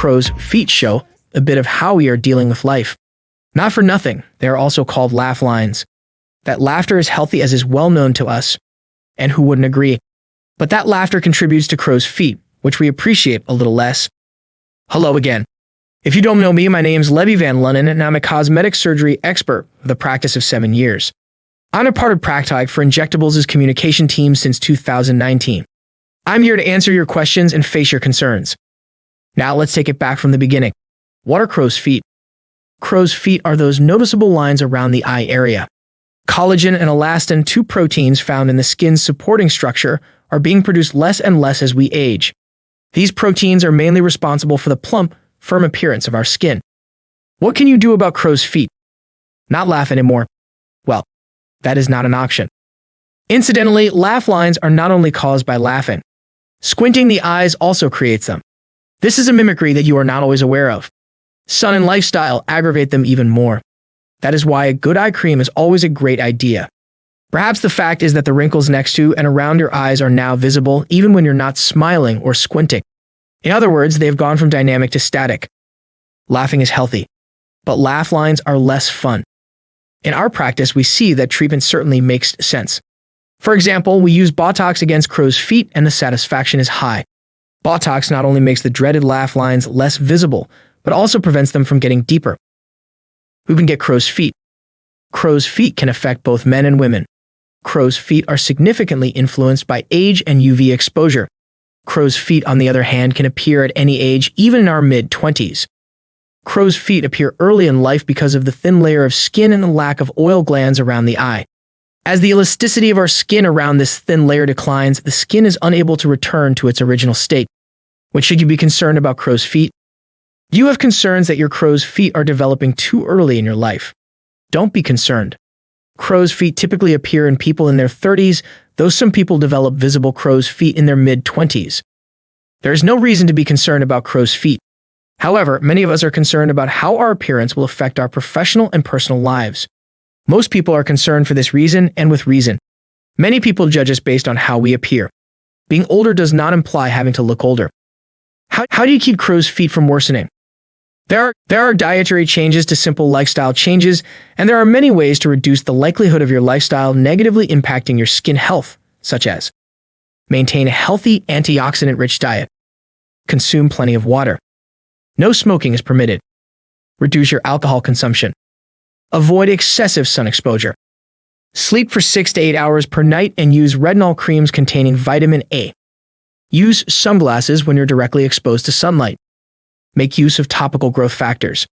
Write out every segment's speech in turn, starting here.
crow's feet show a bit of how we are dealing with life. Not for nothing, they are also called laugh lines. That laughter is healthy as is well known to us, and who wouldn't agree? But that laughter contributes to crow's feet, which we appreciate a little less. Hello again. If you don't know me, my name is Levy Van Lunnen, and I'm a cosmetic surgery expert with a practice of seven years. I'm a part of Practog for Injectables' communication team since 2019. I'm here to answer your questions and face your concerns. Now let's take it back from the beginning. What are crow's feet? Crow's feet are those noticeable lines around the eye area. Collagen and elastin, two proteins found in the skin's supporting structure, are being produced less and less as we age. These proteins are mainly responsible for the plump, firm appearance of our skin. What can you do about crow's feet? Not laugh anymore. Well, that is not an option. Incidentally, laugh lines are not only caused by laughing. Squinting the eyes also creates them. This is a mimicry that you are not always aware of. Sun and lifestyle aggravate them even more. That is why a good eye cream is always a great idea. Perhaps the fact is that the wrinkles next to and around your eyes are now visible even when you're not smiling or squinting. In other words, they have gone from dynamic to static. Laughing is healthy, but laugh lines are less fun. In our practice, we see that treatment certainly makes sense. For example, we use Botox against crow's feet and the satisfaction is high. Botox not only makes the dreaded laugh lines less visible, but also prevents them from getting deeper. Who can get crow's feet? Crow's feet can affect both men and women. Crow's feet are significantly influenced by age and UV exposure. Crow's feet, on the other hand, can appear at any age, even in our mid-20s. Crow's feet appear early in life because of the thin layer of skin and the lack of oil glands around the eye. As the elasticity of our skin around this thin layer declines, the skin is unable to return to its original state. When should you be concerned about crow's feet? You have concerns that your crow's feet are developing too early in your life? Don't be concerned. Crow's feet typically appear in people in their 30s, though some people develop visible crow's feet in their mid-20s. There is no reason to be concerned about crow's feet. However, many of us are concerned about how our appearance will affect our professional and personal lives. Most people are concerned for this reason and with reason. Many people judge us based on how we appear. Being older does not imply having to look older. How, how do you keep crow's feet from worsening? There are, there are dietary changes to simple lifestyle changes, and there are many ways to reduce the likelihood of your lifestyle negatively impacting your skin health, such as maintain a healthy antioxidant-rich diet, consume plenty of water, no smoking is permitted, reduce your alcohol consumption, Avoid excessive sun exposure. Sleep for 6 to 8 hours per night and use retinol creams containing vitamin A. Use sunglasses when you're directly exposed to sunlight. Make use of topical growth factors.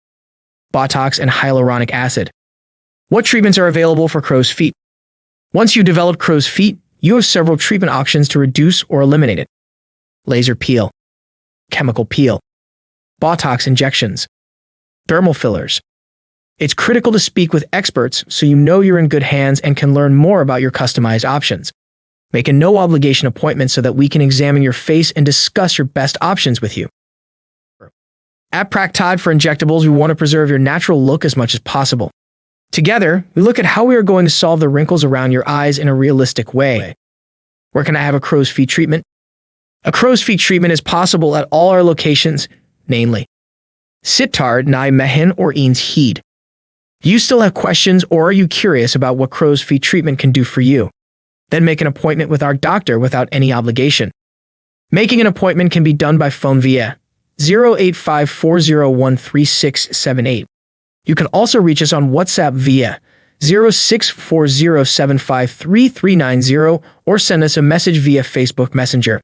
Botox and hyaluronic acid. What treatments are available for crow's feet? Once you develop crow's feet, you have several treatment options to reduce or eliminate it. Laser peel, chemical peel, Botox injections, dermal fillers, it's critical to speak with experts so you know you're in good hands and can learn more about your customized options. Make a no-obligation appointment so that we can examine your face and discuss your best options with you. At Practod for Injectables, we want to preserve your natural look as much as possible. Together, we look at how we are going to solve the wrinkles around your eyes in a realistic way. Where can I have a crow's feet treatment? A crow's feet treatment is possible at all our locations, namely Sittard, Nijmegen, or Eens Heide. You still have questions or are you curious about what crow's feet treatment can do for you? Then make an appointment with our doctor without any obligation. Making an appointment can be done by phone via 08540136678. You can also reach us on WhatsApp via 0640753390 or send us a message via Facebook Messenger.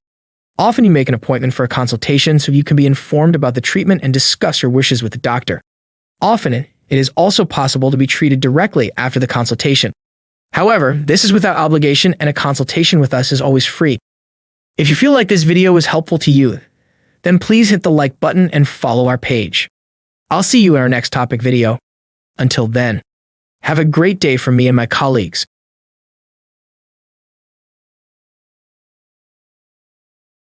Often you make an appointment for a consultation so you can be informed about the treatment and discuss your wishes with the doctor. Often it is also possible to be treated directly after the consultation. However, this is without obligation and a consultation with us is always free. If you feel like this video was helpful to you, then please hit the like button and follow our page. I'll see you in our next topic video. Until then, have a great day from me and my colleagues.